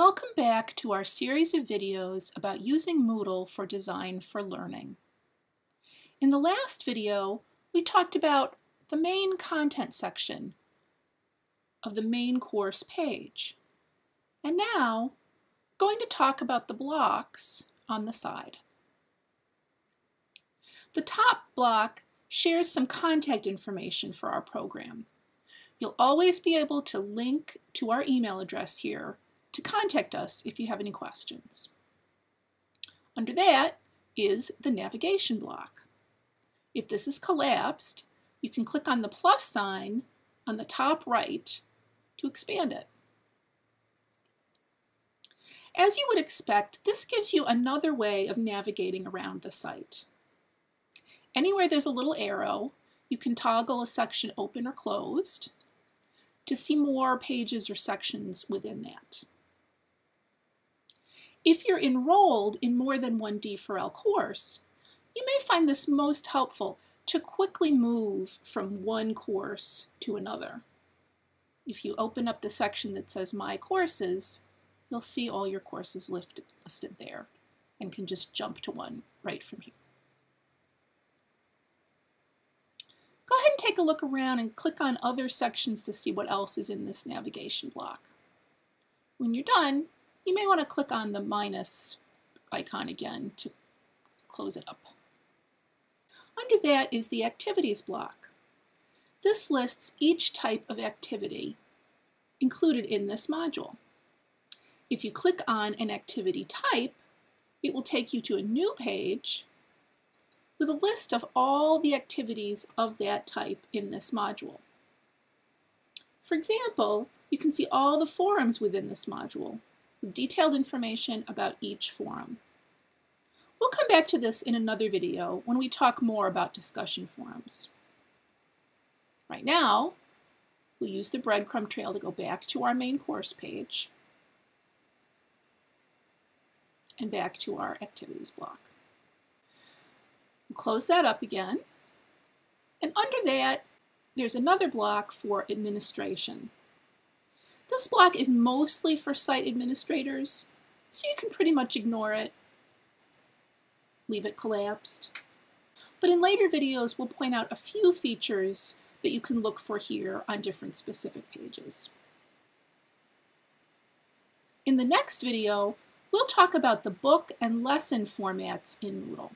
Welcome back to our series of videos about using Moodle for Design for Learning. In the last video, we talked about the main content section of the main course page. And now, we're going to talk about the blocks on the side. The top block shares some contact information for our program. You'll always be able to link to our email address here to contact us if you have any questions. Under that is the navigation block. If this is collapsed, you can click on the plus sign on the top right to expand it. As you would expect, this gives you another way of navigating around the site. Anywhere there's a little arrow, you can toggle a section open or closed to see more pages or sections within that. If you're enrolled in more than one D4L course, you may find this most helpful to quickly move from one course to another. If you open up the section that says My Courses, you'll see all your courses listed, listed there and can just jump to one right from here. Go ahead and take a look around and click on other sections to see what else is in this navigation block. When you're done, you may want to click on the minus icon again to close it up. Under that is the activities block. This lists each type of activity included in this module. If you click on an activity type, it will take you to a new page with a list of all the activities of that type in this module. For example, you can see all the forums within this module, with detailed information about each forum. We'll come back to this in another video when we talk more about discussion forums. Right now, we'll use the breadcrumb trail to go back to our main course page and back to our activities block. We'll close that up again. And under that, there's another block for administration. This block is mostly for site administrators, so you can pretty much ignore it, leave it collapsed. But in later videos, we'll point out a few features that you can look for here on different specific pages. In the next video, we'll talk about the book and lesson formats in Moodle.